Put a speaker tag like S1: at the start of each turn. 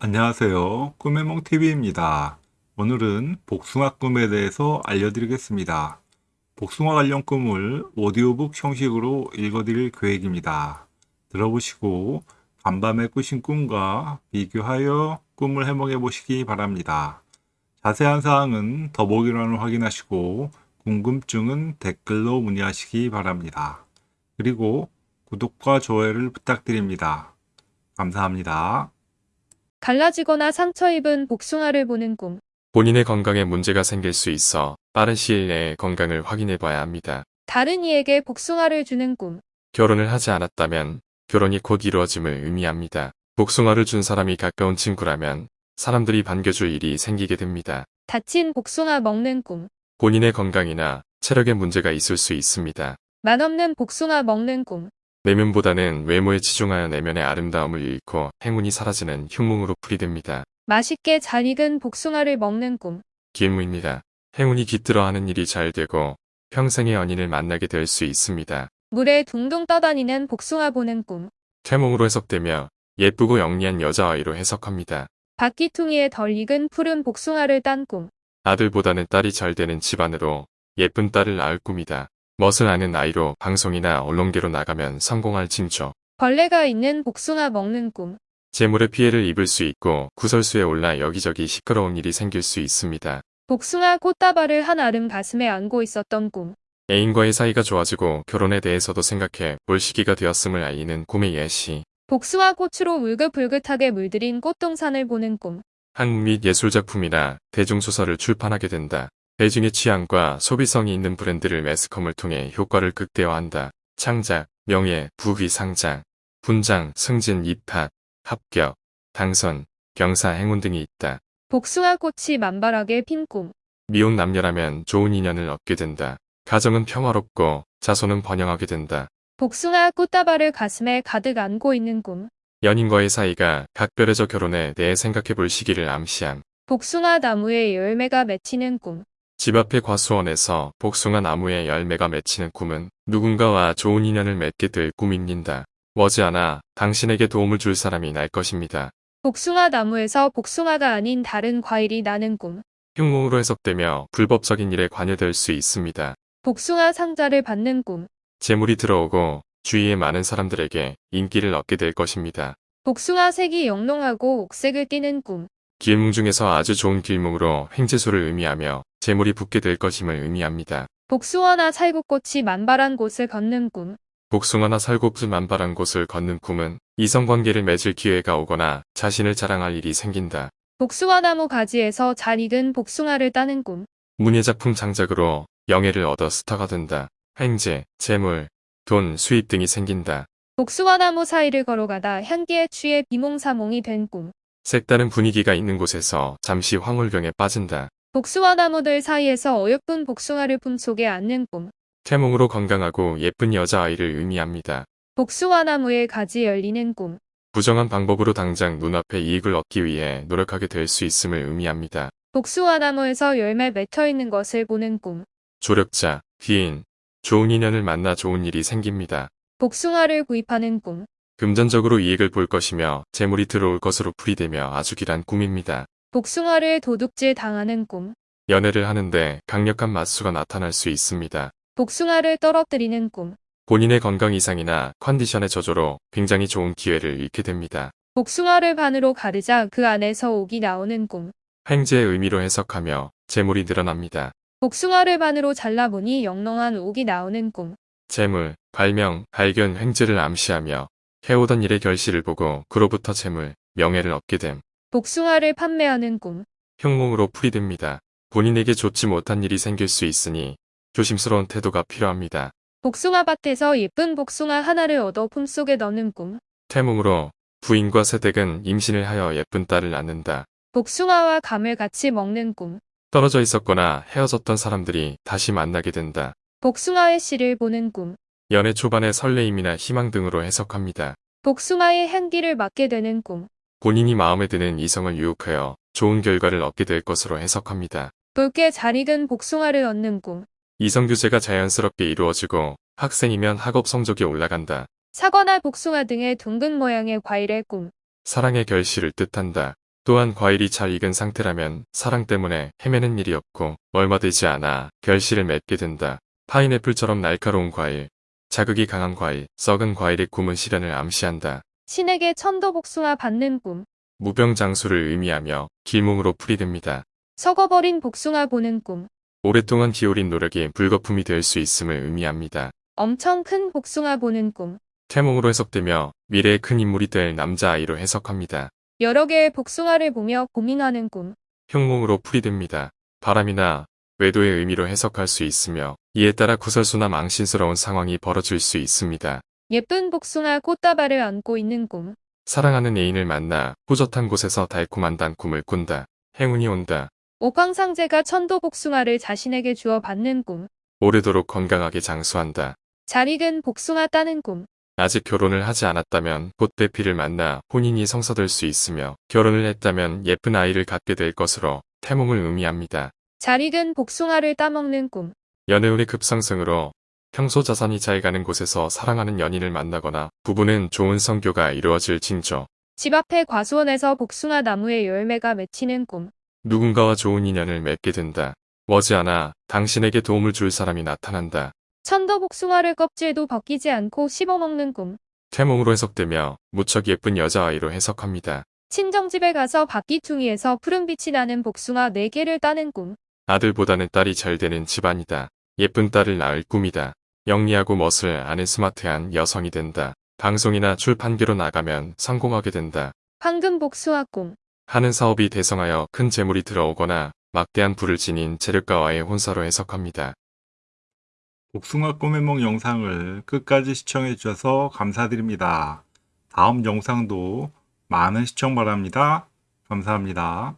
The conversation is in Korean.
S1: 안녕하세요. 꿈의몽TV입니다. 오늘은 복숭아 꿈에 대해서 알려드리겠습니다. 복숭아 관련 꿈을 오디오북 형식으로 읽어드릴 계획입니다. 들어보시고 간밤에 꾸신 꿈과 비교하여 꿈을 해몽해 보시기 바랍니다. 자세한 사항은 더보기란을 확인하시고 궁금증은 댓글로 문의하시기 바랍니다. 그리고 구독과 좋아요를 부탁드립니다. 감사합니다.
S2: 갈라지거나 상처 입은 복숭아를 보는 꿈.
S3: 본인의 건강에 문제가 생길 수 있어 빠른 시일 내에 건강을 확인해 봐야 합니다.
S2: 다른 이에게 복숭아를 주는 꿈.
S3: 결혼을 하지 않았다면 결혼이 곧 이루어짐을 의미합니다. 복숭아를 준 사람이 가까운 친구라면 사람들이 반겨줄 일이 생기게 됩니다.
S2: 다친 복숭아 먹는 꿈.
S3: 본인의 건강이나 체력에 문제가 있을 수 있습니다.
S2: 맛없는 복숭아 먹는 꿈.
S3: 내면보다는 외모에 치중하여 내면의 아름다움을 잃고 행운이 사라지는 흉몽으로 풀이됩니다.
S2: 맛있게 잘 익은 복숭아를 먹는 꿈.
S3: 기무입니다. 행운이 깃들어 하는 일이 잘 되고 평생의 연인을 만나게 될 수 있습니다.
S2: 물에 둥둥 떠다니는 복숭아 보는 꿈.
S3: 태몽으로 해석되며 예쁘고 영리한 여자아이로 해석합니다.
S2: 바퀴퉁이에 덜 익은 푸른 복숭아를 딴 꿈.
S3: 아들보다는 딸이 잘 되는 집안으로 예쁜 딸을 낳을 꿈이다. 멋을 아는 아이로 방송이나 언론계로 나가면 성공할 징조.
S2: 벌레가 있는 복숭아 먹는 꿈.
S3: 재물의 피해를 입을 수 있고 구설수에 올라 여기저기 시끄러운 일이 생길 수 있습니다.
S2: 복숭아 꽃다발을 한 알음 가슴에 안고 있었던 꿈.
S3: 애인과의 사이가 좋아지고 결혼에 대해서도 생각해 볼 시기가 되었음을 알리는 꿈의 예시.
S2: 복숭아 꽃으로 울긋불긋하게 물들인 꽃동산을 보는 꿈.
S3: 한국 및 예술작품이나 대중소설을 출판하게 된다. 대중의 취향과 소비성이 있는 브랜드를 매스컴을 통해 효과를 극대화한다. 창작, 명예, 부귀 상장, 분장, 승진, 입학, 합격, 당선, 경사, 행운 등이 있다.
S2: 복숭아 꽃이 만발하게 핀 꿈.
S3: 미혼 남녀라면 좋은 인연을 얻게 된다. 가정은 평화롭고 자손은 번영하게 된다.
S2: 복숭아 꽃다발을 가슴에 가득 안고 있는 꿈.
S3: 연인과의 사이가 각별해져 결혼에 대해 생각해 볼 시기를 암시함.
S2: 복숭아 나무에 열매가 맺히는 꿈.
S3: 집 앞의 과수원에서 복숭아 나무에 열매가 맺히는 꿈은 누군가와 좋은 인연을 맺게 될 꿈입니다. 머지않아 당신에게 도움을 줄 사람이 날 것입니다.
S2: 복숭아 나무에서 복숭아가 아닌 다른 과일이 나는 꿈.
S3: 흉몽으로 해석되며 불법적인 일에 관여될 수 있습니다.
S2: 복숭아 상자를 받는 꿈.
S3: 재물이 들어오고 주위의 많은 사람들에게 인기를 얻게 될 것입니다.
S2: 복숭아 색이 영롱하고 옥색을 띠는 꿈.
S3: 길몽 중에서 아주 좋은 길몽으로 횡재소를 의미하며 재물이 붙게 될 것임을 의미합니다.
S2: 복숭아나 살구꽃이 만발한 곳을 걷는 꿈.
S3: 복숭아나 살곡수 만발한 곳을 걷는 꿈은 이성관계를 맺을 기회가 오거나 자신을 자랑할 일이 생긴다.
S2: 복숭아 나무 가지에서 잘 익은 복숭아를 따는 꿈.
S3: 문예작품 장작으로 영예를 얻어 스타가 된다. 횡재, 재물, 돈, 수입 등이 생긴다.
S2: 복숭아 나무 사이를 걸어가다 향기에 취해 비몽사몽이 된 꿈.
S3: 색다른 분위기가 있는 곳에서 잠시 황홀경에 빠진다.
S2: 복숭아 나무들 사이에서 어여쁜 복숭아를 품속에 안는 꿈.
S3: 태몽으로 건강하고 예쁜 여자아이를 의미합니다.
S2: 복숭아 나무에 가지 열리는 꿈.
S3: 부정한 방법으로 당장 눈앞에 이익을 얻기 위해 노력하게 될 수 있음을 의미합니다.
S2: 복숭아 나무에서 열매 맺혀 있는 것을 보는 꿈.
S3: 조력자, 귀인, 좋은 인연을 만나 좋은 일이 생깁니다.
S2: 복숭아를 구입하는 꿈.
S3: 금전적으로 이익을 볼 것이며 재물이 들어올 것으로 풀이되며 아주 길한 꿈입니다.
S2: 복숭아를 도둑질 당하는 꿈.
S3: 연애를 하는데 강력한 맞수가 나타날 수 있습니다.
S2: 복숭아를 떨어뜨리는 꿈.
S3: 본인의 건강 이상이나 컨디션의 저조로 굉장히 좋은 기회를 잃게 됩니다.
S2: 복숭아를 반으로 가르자 그 안에서 옥이 나오는 꿈.
S3: 횡재의 의미로 해석하며 재물이 늘어납니다.
S2: 복숭아를 반으로 잘라보니 영롱한 옥이 나오는 꿈.
S3: 재물, 발명, 발견, 횡재를 암시하며 해오던 일의 결실을 보고 그로부터 재물, 명예를 얻게 됨.
S2: 복숭아를 판매하는 꿈.
S3: 흉몽으로 풀이됩니다. 본인에게 좋지 못한 일이 생길 수 있으니 조심스러운 태도가 필요합니다.
S2: 복숭아 밭에서 예쁜 복숭아 하나를 얻어 품속에 넣는 꿈.
S3: 태몽으로 부인과 세댁은 임신을 하여 예쁜 딸을 낳는다.
S2: 복숭아와 감을 같이 먹는 꿈.
S3: 떨어져 있었거나 헤어졌던 사람들이 다시 만나게 된다.
S2: 복숭아의 씨를 보는 꿈.
S3: 연애 초반의 설레임이나 희망 등으로 해석합니다.
S2: 복숭아의 향기를 맡게 되는 꿈.
S3: 본인이 마음에 드는 이성을 유혹하여 좋은 결과를 얻게 될 것으로 해석합니다.
S2: 붉게 잘 익은 복숭아를 얻는 꿈.
S3: 이성교제가 자연스럽게 이루어지고 학생이면 학업 성적이 올라간다.
S2: 사과나 복숭아 등의 둥근 모양의 과일의 꿈.
S3: 사랑의 결실을 뜻한다. 또한 과일이 잘 익은 상태라면 사랑 때문에 헤매는 일이 없고 얼마 되지 않아 결실을 맺게 된다. 파인애플처럼 날카로운 과일, 자극이 강한 과일, 썩은 과일의 꿈은 시련을 암시한다.
S2: 신에게 천도복숭아 받는 꿈.
S3: 무병장수를 의미하며 길몽으로 풀이됩니다.
S2: 썩어버린 복숭아 보는 꿈.
S3: 오랫동안 기울인 노력이 불거품이 될 수 있음을 의미합니다.
S2: 엄청 큰 복숭아 보는 꿈.
S3: 태몽으로 해석되며 미래의 큰 인물이 될 남자아이로 해석합니다.
S2: 여러 개의 복숭아를 보며 고민하는 꿈.
S3: 흉몽으로 풀이됩니다. 바람이나 외도의 의미로 해석할 수 있으며 이에 따라 구설수나 망신스러운 상황이 벌어질 수 있습니다.
S2: 예쁜 복숭아 꽃다발을 안고 있는 꿈.
S3: 사랑하는 애인을 만나 호젓한 곳에서 달콤한 단꿈을 꾼다. 행운이 온다.
S2: 옥황상제가 천도 복숭아를 자신에게 주어 받는 꿈.
S3: 오래도록 건강하게 장수한다.
S2: 잘 익은 복숭아 따는 꿈.
S3: 아직 결혼을 하지 않았다면 곧 배필을 만나 혼인이 성사될 수 있으며 결혼을 했다면 예쁜 아이를 갖게 될 것으로 태몽을 의미합니다.
S2: 잘 익은 복숭아를 따먹는 꿈.
S3: 연애운의 급상승으로 평소 자산이 잘 가는 곳에서 사랑하는 연인을 만나거나 부부는 좋은 성교가 이루어질 징조.
S2: 집 앞에 과수원에서 복숭아 나무에 열매가 맺히는 꿈.
S3: 누군가와 좋은 인연을 맺게 된다. 머지않아 당신에게 도움을 줄 사람이 나타난다.
S2: 천도 복숭아를 껍질도 벗기지 않고 씹어먹는 꿈.
S3: 태몽으로 해석되며 무척 예쁜 여자아이로 해석합니다.
S2: 친정집에 가서 바퀴퉁이에서 푸른빛이 나는 복숭아 4개를 따는 꿈.
S3: 아들보다는 딸이 잘 되는 집안이다. 예쁜 딸을 낳을 꿈이다. 영리하고 멋을 아는 스마트한 여성이 된다. 방송이나 출판계로 나가면 성공하게 된다.
S2: 황금 복숭아 꿈.
S3: 하는 사업이 대성하여 큰 재물이 들어오거나 막대한 부를 지닌 재력가와의 혼사로 해석합니다.
S1: 복숭아 꿈의梦 영상을 끝까지 시청해 주셔서 감사드립니다. 다음 영상도 많은 시청 바랍니다. 감사합니다.